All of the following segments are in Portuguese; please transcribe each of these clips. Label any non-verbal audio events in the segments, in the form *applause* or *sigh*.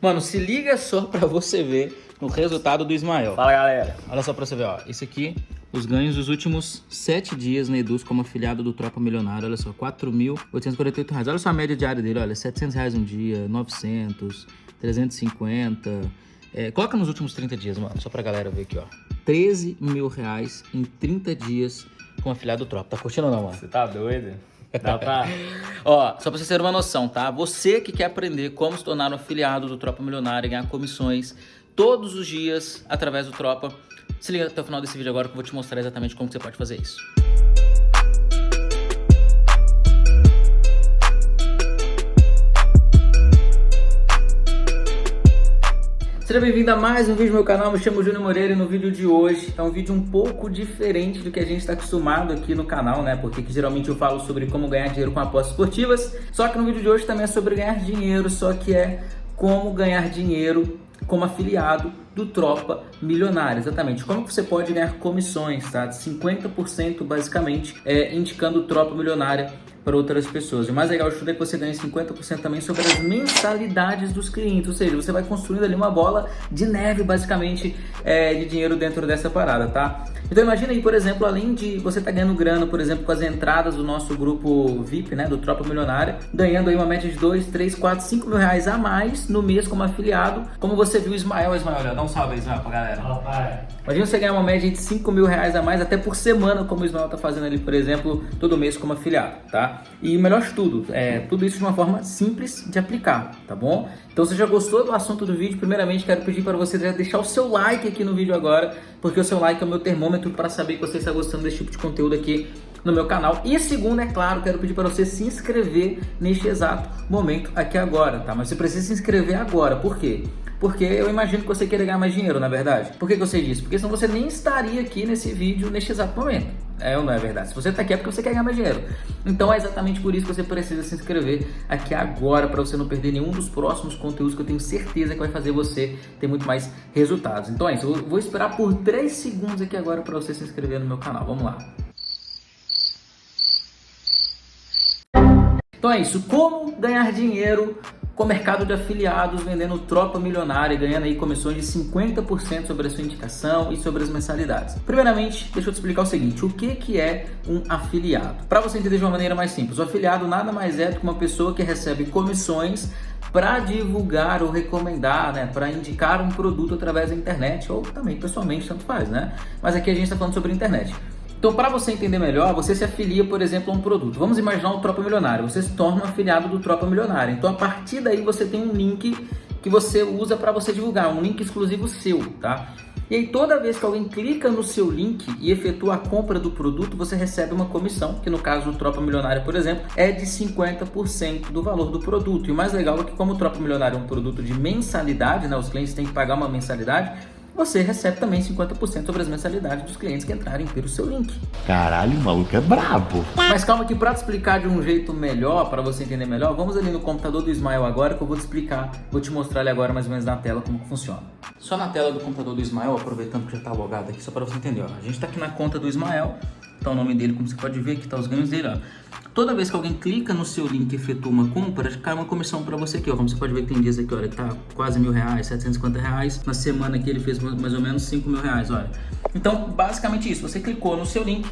Mano, se liga só pra você ver o resultado do Ismael. Fala, galera. Olha só pra você ver, ó. Esse aqui, os ganhos dos últimos sete dias na Eduz como afiliado do Tropa Milionário. Olha só, 4.848 reais. Olha só a média diária dele, olha, 700 reais um dia, 900, 350... É, coloca nos últimos 30 dias, mano, só pra galera ver aqui, ó. 13 mil reais em 30 dias com afiliado do Tropa. Tá curtindo ou não, mano? Você tá doido? Dá pra... Ó, só pra você ter uma noção, tá? Você que quer aprender como se tornar um afiliado do Tropa Milionária e ganhar comissões todos os dias através do Tropa, se liga até o final desse vídeo agora que eu vou te mostrar exatamente como você pode fazer isso. Seja bem-vindo a mais um vídeo do meu canal, me chamo Júnior Moreira e no vídeo de hoje é um vídeo um pouco diferente do que a gente está acostumado aqui no canal, né? Porque geralmente eu falo sobre como ganhar dinheiro com apostas esportivas, só que no vídeo de hoje também é sobre ganhar dinheiro, só que é como ganhar dinheiro como afiliado do Tropa Milionário, exatamente. Como você pode ganhar comissões, tá? De 50% basicamente, é, indicando Tropa Milionária para outras pessoas. E o mais legal de tudo é que você ganha 50% também sobre as mensalidades dos clientes, ou seja, você vai construindo ali uma bola de neve, basicamente, é, de dinheiro dentro dessa parada, tá? Então imagina aí, por exemplo, além de você estar tá ganhando grana, por exemplo, com as entradas do nosso grupo VIP, né, do Tropa Milionária, ganhando aí uma média de 2, 3, 4, 5 mil reais a mais no mês como afiliado, como você viu o Ismael, Ismael, dá um salve aí, Ismael, pra galera. Fala, pai. Imagina você ganhar uma média de 5 mil reais a mais até por semana, como o Ismael tá fazendo ali, por exemplo, todo mês como afiliado, tá? E o melhor de tudo, é tudo isso de uma forma simples de aplicar, tá bom? Então se já gostou do assunto do vídeo, primeiramente quero pedir para você deixar o seu like aqui no vídeo agora, porque o seu like é o meu termômetro para saber que você está gostando desse tipo de conteúdo aqui no meu canal. E segundo, é claro, quero pedir para você se inscrever neste exato momento aqui agora, tá? Mas você precisa se inscrever agora, por quê? Porque eu imagino que você queira ganhar mais dinheiro, na verdade. Por que, que eu sei disso? Porque senão você nem estaria aqui nesse vídeo neste exato momento. É ou não é verdade? Se você está aqui é porque você quer ganhar mais dinheiro. Então é exatamente por isso que você precisa se inscrever aqui agora para você não perder nenhum dos próximos conteúdos que eu tenho certeza que vai fazer você ter muito mais resultados. Então é isso, eu vou esperar por 3 segundos aqui agora para você se inscrever no meu canal. Vamos lá. Então é isso, como ganhar dinheiro com o mercado de afiliados, vendendo tropa milionária e ganhando aí comissões de 50% sobre a sua indicação e sobre as mensalidades. Primeiramente, deixa eu te explicar o seguinte, o que, que é um afiliado? Para você entender de uma maneira mais simples, o afiliado nada mais é do que uma pessoa que recebe comissões para divulgar ou recomendar, né, para indicar um produto através da internet ou também pessoalmente, tanto faz, né? Mas aqui a gente está falando sobre internet. Então, para você entender melhor, você se afilia, por exemplo, a um produto. Vamos imaginar um Tropa Milionário. Você se torna um afiliado do Tropa Milionário. Então, a partir daí, você tem um link que você usa para você divulgar, um link exclusivo seu, tá? E aí, toda vez que alguém clica no seu link e efetua a compra do produto, você recebe uma comissão, que no caso do Tropa Milionário, por exemplo, é de 50% do valor do produto. E o mais legal é que como o Tropa Milionário é um produto de mensalidade, né, os clientes têm que pagar uma mensalidade, você recebe também 50% sobre as mensalidades dos clientes que entrarem pelo seu link. Caralho, o maluco é brabo. Mas calma que para te explicar de um jeito melhor, para você entender melhor, vamos ali no computador do Ismael agora que eu vou te explicar, vou te mostrar ali agora mais ou menos na tela como funciona. Só na tela do computador do Ismael, aproveitando que já está logado aqui, só para você entender, ó. A gente está aqui na conta do Ismael, tá o nome dele, como você pode ver, aqui tá os ganhos dele, ó. Toda vez que alguém clica no seu link e efetua uma compra, cai uma comissão para você aqui, ó. Como você pode ver tem dias aqui, olha, que tá quase mil reais, 750 reais. Na semana aqui ele fez mais ou menos 5 mil reais, olha. Então, basicamente isso, você clicou no seu link,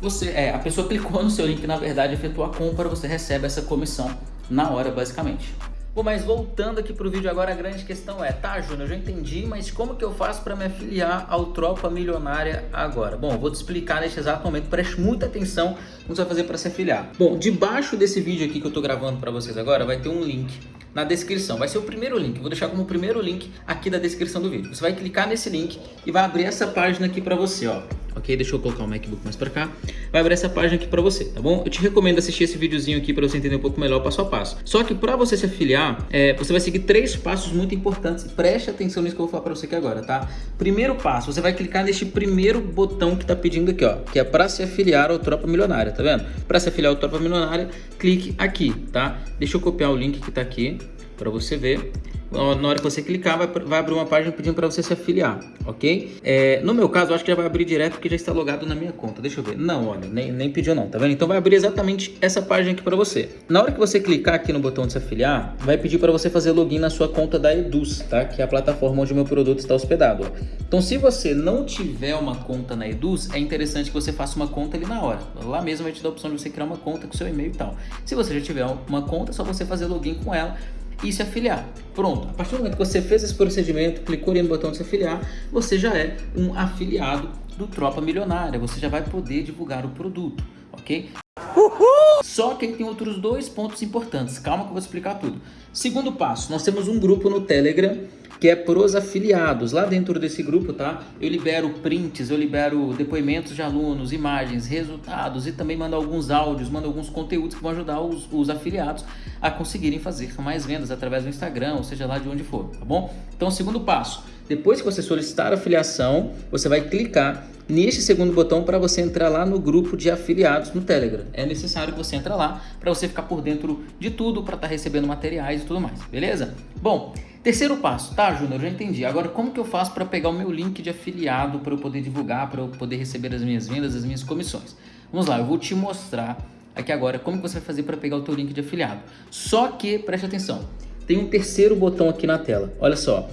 você, é, a pessoa clicou no seu link, na verdade, efetuou a compra, você recebe essa comissão na hora, basicamente. Bom, mas voltando aqui para o vídeo agora, a grande questão é, tá, Júnior, eu já entendi, mas como que eu faço para me afiliar ao Tropa Milionária agora? Bom, vou te explicar neste exato momento, preste muita atenção que você vai fazer para se afiliar. Bom, debaixo desse vídeo aqui que eu estou gravando para vocês agora, vai ter um link na descrição. Vai ser o primeiro link, vou deixar como primeiro link aqui da descrição do vídeo. Você vai clicar nesse link e vai abrir essa página aqui para você, ó ok? Deixa eu colocar o MacBook mais para cá. Vai abrir essa página aqui para você, tá bom? Eu te recomendo assistir esse videozinho aqui para você entender um pouco melhor passo a passo. Só que para você se afiliar, é, você vai seguir três passos muito importantes. Preste atenção nisso que eu vou falar para você aqui agora, tá? Primeiro passo, você vai clicar neste primeiro botão que tá pedindo aqui, ó, que é para se afiliar ao Tropa Milionária, tá vendo? Para se afiliar ao Tropa Milionária, clique aqui, tá? Deixa eu copiar o link que tá aqui para você ver. Na hora que você clicar, vai, vai abrir uma página pedindo para você se afiliar, ok? É, no meu caso, eu acho que já vai abrir direto porque já está logado na minha conta. Deixa eu ver. Não, olha, nem, nem pediu não, tá vendo? Então vai abrir exatamente essa página aqui para você. Na hora que você clicar aqui no botão de se afiliar, vai pedir para você fazer login na sua conta da Eduz, tá? Que é a plataforma onde o meu produto está hospedado. Então se você não tiver uma conta na Eduz, é interessante que você faça uma conta ali na hora. Lá mesmo vai te dar a opção de você criar uma conta com seu e-mail e tal. Se você já tiver uma conta, é só você fazer login com ela e se afiliar. Pronto, a partir do momento que você fez esse procedimento, clicou ali no botão de se afiliar, você já é um afiliado do Tropa Milionária, você já vai poder divulgar o produto, ok? Uhul! Só que tem outros dois pontos importantes, calma que eu vou explicar tudo. Segundo passo, nós temos um grupo no Telegram que é pros afiliados. Lá dentro desse grupo, tá? Eu libero prints, eu libero depoimentos de alunos, imagens, resultados e também mando alguns áudios, mando alguns conteúdos que vão ajudar os, os afiliados a conseguirem fazer mais vendas através do Instagram, ou seja lá de onde for, tá bom? Então, segundo passo, depois que você solicitar a afiliação, você vai clicar neste segundo botão para você entrar lá no grupo de afiliados no Telegram. É necessário que você entre lá para você ficar por dentro de tudo, para estar tá recebendo materiais e tudo mais, beleza? Bom, terceiro passo, tá, Júnior? Já entendi. Agora, como que eu faço para pegar o meu link de afiliado para eu poder divulgar, para eu poder receber as minhas vendas, as minhas comissões? Vamos lá, eu vou te mostrar aqui agora como que você vai fazer para pegar o teu link de afiliado. Só que, preste atenção, tem um terceiro botão aqui na tela. Olha só,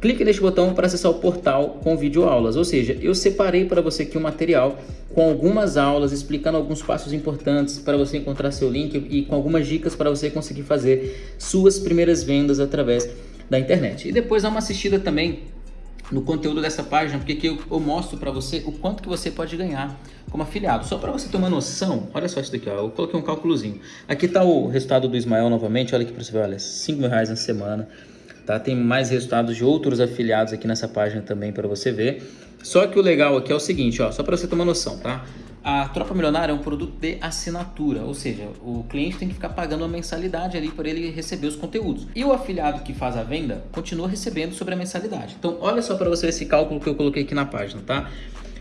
Clique neste botão para acessar o portal com vídeo aulas, ou seja, eu separei para você aqui um material com algumas aulas explicando alguns passos importantes para você encontrar seu link e com algumas dicas para você conseguir fazer suas primeiras vendas através da internet. E depois dá uma assistida também no conteúdo dessa página, porque aqui eu, eu mostro para você o quanto que você pode ganhar como afiliado. Só para você ter uma noção, olha só isso daqui, ó, eu coloquei um cálculozinho. Aqui está o resultado do Ismael novamente, olha aqui para você ver, olha, 5 mil reais na semana. Tá? Tem mais resultados de outros afiliados aqui nessa página também para você ver. Só que o legal aqui é o seguinte, ó, só para você ter uma noção, tá? A Tropa Milionária é um produto de assinatura, ou seja, o cliente tem que ficar pagando uma mensalidade ali para ele receber os conteúdos. E o afiliado que faz a venda continua recebendo sobre a mensalidade. Então, olha só para você esse cálculo que eu coloquei aqui na página, tá?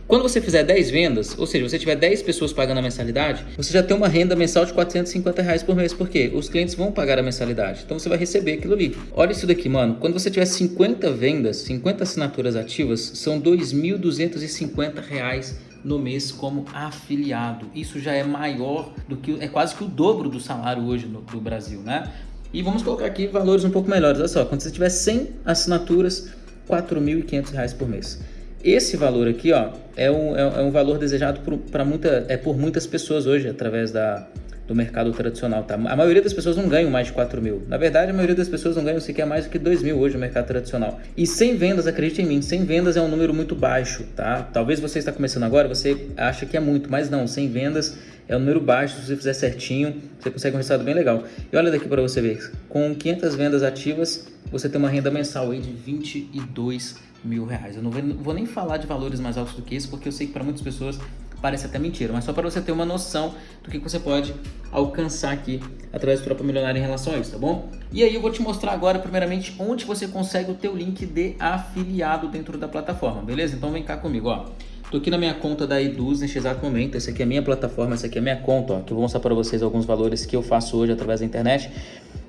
Quando você fizer 10 vendas, ou seja, você tiver 10 pessoas pagando a mensalidade, você já tem uma renda mensal de 450 reais por mês, porque os clientes vão pagar a mensalidade, então você vai receber aquilo ali. Olha isso daqui, mano, quando você tiver 50 vendas, 50 assinaturas ativas, são 2.250 reais no mês como afiliado. Isso já é maior do que, é quase que o dobro do salário hoje no, do Brasil, né? E vamos colocar aqui valores um pouco melhores. Olha só, quando você tiver 100 assinaturas, R$ 4.500 por mês. Esse valor aqui, ó, é um, é, é um valor desejado por, muita, é por muitas pessoas hoje, através da, do mercado tradicional, tá? A maioria das pessoas não ganham mais de 4 mil. Na verdade, a maioria das pessoas não ganham sequer mais do que 2 mil hoje no mercado tradicional. E sem vendas, acredite em mim, sem vendas é um número muito baixo, tá? Talvez você está começando agora, você acha que é muito, mas não, sem vendas é um número baixo, se você fizer certinho, você consegue um resultado bem legal. E olha daqui para você ver, com 500 vendas ativas, você tem uma renda mensal aí de 22 mil reais. Eu não vou, nem falar de valores mais altos do que isso, porque eu sei que para muitas pessoas parece até mentira, mas só para você ter uma noção do que você pode alcançar aqui através do Tropa Milionária em relação a isso, tá bom? E aí eu vou te mostrar agora, primeiramente, onde você consegue o teu link de afiliado dentro da plataforma, beleza? Então vem cá comigo, ó. Tô aqui na minha conta da Eduz neste exato momento, essa aqui é a minha plataforma, essa aqui é a minha conta, ó, que eu vou mostrar para vocês alguns valores que eu faço hoje através da internet.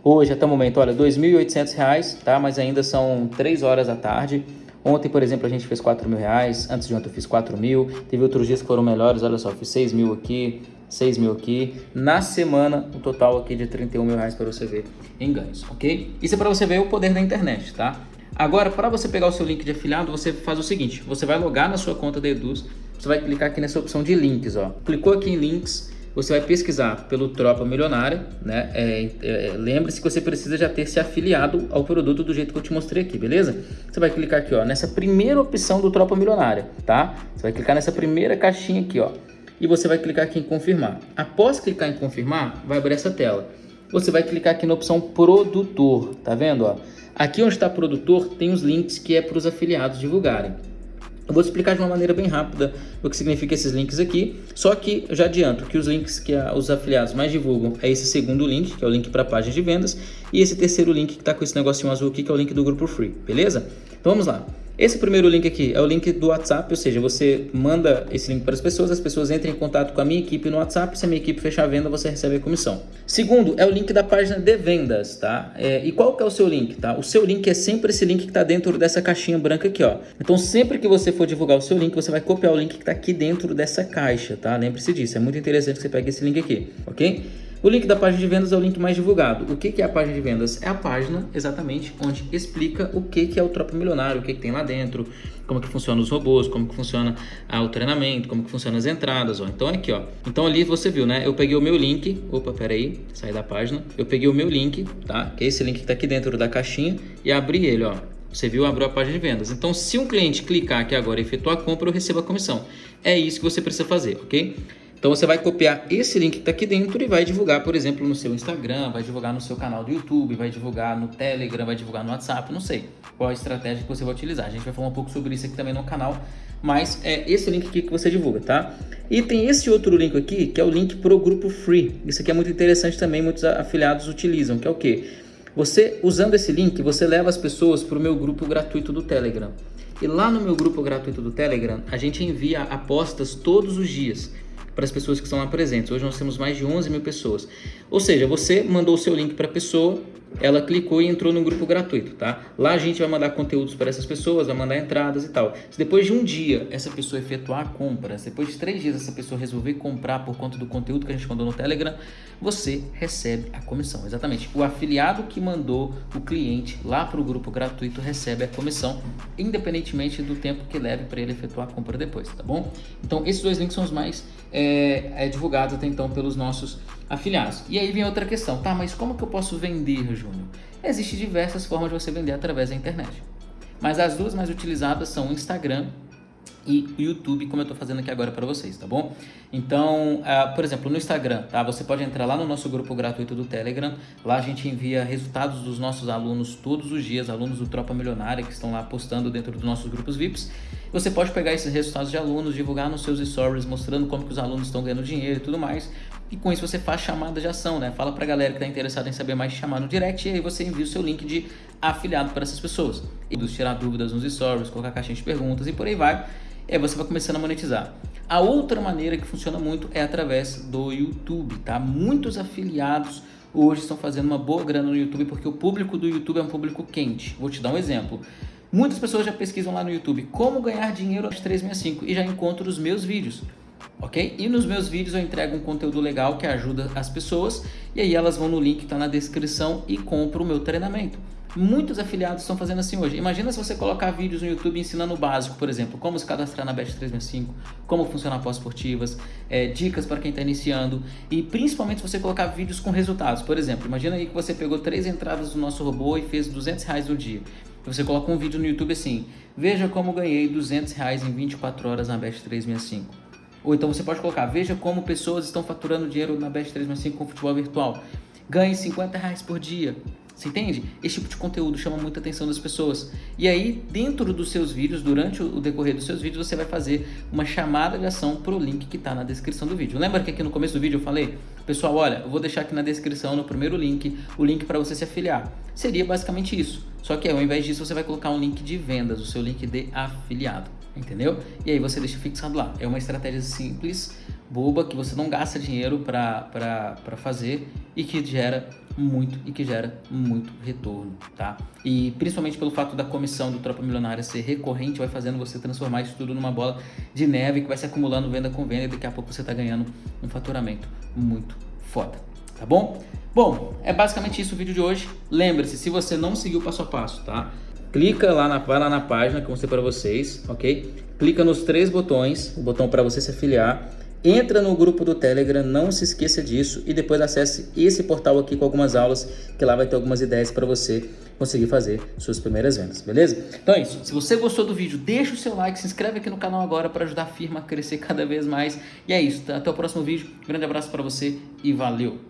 Hoje, até o momento, olha, R$ 2.800, tá? Mas ainda são 3 horas da tarde. Ontem, por exemplo, a gente fez 4 mil reais, antes de ontem eu fiz 4 mil, teve outros dias que foram melhores, olha só, fiz 6 mil aqui, 6 mil aqui. Na semana, o total aqui de 31 mil reais para você ver em ganhos, ok? Isso é para você ver o poder da internet, tá? Agora, para você pegar o seu link de afiliado, você faz o seguinte, você vai logar na sua conta da Eduz, você vai clicar aqui nessa opção de links, ó. Clicou aqui em links, você vai pesquisar pelo Tropa Milionária, né? É, é, Lembre-se que você precisa já ter se afiliado ao produto do jeito que eu te mostrei aqui, beleza? Você vai clicar aqui, ó, nessa primeira opção do Tropa Milionária, tá? Você vai clicar nessa primeira caixinha aqui, ó, e você vai clicar aqui em confirmar. Após clicar em confirmar, vai abrir essa tela. Você vai clicar aqui na opção produtor, tá vendo, ó? Aqui onde está produtor tem os links que é para os afiliados divulgarem. Eu vou explicar de uma maneira bem rápida o que significa esses links aqui, só que eu já adianto que os links que os afiliados mais divulgam é esse segundo link, que é o link para a página de vendas, e esse terceiro link que está com esse negocinho azul aqui, que é o link do grupo free, beleza? Então vamos lá. Esse primeiro link aqui é o link do WhatsApp, ou seja, você manda esse link para as pessoas, as pessoas entram em contato com a minha equipe no WhatsApp, se a minha equipe fechar a venda, você recebe a comissão. Segundo, é o link da página de vendas, tá? É, e qual que é o seu link, tá? O seu link é sempre esse link que está dentro dessa caixinha branca aqui, ó. Então, sempre que você for divulgar o seu link, você vai copiar o link que está aqui dentro dessa caixa, tá? Lembre-se disso, é muito interessante que você pegue esse link aqui, ok? O link da página de vendas é o link mais divulgado. O que é a página de vendas? É a página exatamente onde explica o que é o Tropa Milionário, o que, tem lá dentro, como que funciona os robôs, como que funciona ah, o treinamento, como que funciona as entradas. Ó. Então aqui, ó. Então ali você viu, né? Eu peguei o meu link. Opa, peraí, saí da página. Eu peguei o meu link, tá? Que é esse link que está aqui dentro da caixinha e abri ele, ó. Você viu, abriu a página de vendas. Então, se um cliente clicar aqui agora e efetuar a compra, eu recebo a comissão. É isso que você precisa fazer, ok? Então você vai copiar esse link que está aqui dentro e vai divulgar, por exemplo, no seu Instagram, vai divulgar no seu canal do YouTube, vai divulgar no Telegram, vai divulgar no WhatsApp, não sei qual a estratégia que você vai utilizar. A gente vai falar um pouco sobre isso aqui também no canal, mas é esse link aqui que você divulga, tá? E tem esse outro link aqui, que é o link para o grupo Free. Isso aqui é muito interessante também, muitos afiliados utilizam, que é o quê? Você, usando esse link, você leva as pessoas para o meu grupo gratuito do Telegram. E lá no meu grupo gratuito do Telegram, a gente envia apostas todos os dias para as pessoas que estão lá presentes. Hoje nós temos mais de 11 mil pessoas. Ou seja, você mandou o seu link para a pessoa, ela clicou e entrou no grupo gratuito, tá? Lá a gente vai mandar conteúdos para essas pessoas, vai mandar entradas e tal. Se depois de um dia essa pessoa efetuar compra, se depois de três dias essa pessoa resolver comprar por conta do conteúdo que a gente mandou no Telegram, você recebe a comissão. Exatamente. O afiliado que mandou o cliente lá para o grupo gratuito recebe a comissão, independentemente do tempo que leve para ele efetuar a compra depois, tá bom? Então esses dois links são os mais é, é divulgados até então pelos nossos afiliados. E aí vem outra questão, tá? Mas como que eu posso vender, Júnior? Existem diversas formas de você vender através da internet. Mas as duas mais utilizadas são o Instagram e o YouTube, como eu estou fazendo aqui agora para vocês, tá bom? Então, uh, por exemplo, no Instagram, tá? Você pode entrar lá no nosso grupo gratuito do Telegram. Lá a gente envia resultados dos nossos alunos todos os dias, alunos do Tropa Milionária que estão lá postando dentro dos nossos grupos VIPs. Você pode pegar esses resultados de alunos, divulgar nos seus stories, mostrando como que os alunos estão ganhando dinheiro e tudo mais. E com isso você faz chamada de ação, né? Fala pra galera que está interessada em saber mais, chamar no direct e aí você envia o seu link de afiliado para essas pessoas. E tirar dúvidas nos stories, colocar caixinha de perguntas e por aí vai. E aí você vai começando a monetizar. A outra maneira que funciona muito é através do YouTube, tá? Muitos afiliados hoje estão fazendo uma boa grana no YouTube porque o público do YouTube é um público quente. Vou te dar um exemplo. Muitas pessoas já pesquisam lá no YouTube como ganhar dinheiro aos 365 e já encontram os meus vídeos ok? E nos meus vídeos eu entrego um conteúdo legal que ajuda as pessoas e aí elas vão no link que está na descrição e compram o meu treinamento. Muitos afiliados estão fazendo assim hoje. Imagina se você colocar vídeos no YouTube ensinando o básico, por exemplo, como se cadastrar na Bet365, como funcionar pós-esportivas, é, dicas para quem está iniciando e principalmente se você colocar vídeos com resultados. Por exemplo, imagina aí que você pegou três entradas do nosso robô e fez 200 reais no dia. Você coloca um vídeo no YouTube assim, veja como ganhei 200 reais em 24 horas na Bet365. Ou então você pode colocar, veja como pessoas estão faturando dinheiro na Best 365 com futebol virtual. Ganhe 50 reais por dia. Você entende? Esse tipo de conteúdo chama muita atenção das pessoas. E aí, dentro dos seus vídeos, durante o decorrer dos seus vídeos, você vai fazer uma chamada de ação para o link que está na descrição do vídeo. Lembra que aqui no começo do vídeo eu falei? Pessoal, olha, eu vou deixar aqui na descrição, no primeiro link, o link para você se afiliar. Seria basicamente isso. Só que ao invés disso, você vai colocar um link de vendas, o seu link de afiliado entendeu? E aí você deixa fixado lá. É uma estratégia simples, boba, que você não gasta dinheiro para fazer e que gera muito e que gera muito retorno, tá? E principalmente pelo fato da comissão do Tropa Milionária ser recorrente, vai fazendo você transformar isso tudo numa bola de neve que vai se acumulando venda com venda e daqui a pouco você está ganhando um faturamento muito foda, tá bom? Bom, é basicamente isso o vídeo de hoje. Lembre-se, se você não seguiu passo a passo, tá? Clica lá na, vai lá na página que eu mostrei para vocês, ok? Clica nos três botões, o botão para você se afiliar, entra no grupo do Telegram, não se esqueça disso e depois acesse esse portal aqui com algumas aulas, que lá vai ter algumas ideias para você conseguir fazer suas primeiras vendas, beleza? Então é isso, se você gostou do vídeo, deixa o seu like, se inscreve aqui no canal agora para ajudar a firma a crescer *laughs* cada vez mais. E é isso, tá? até o próximo vídeo, grande abraço para você e valeu!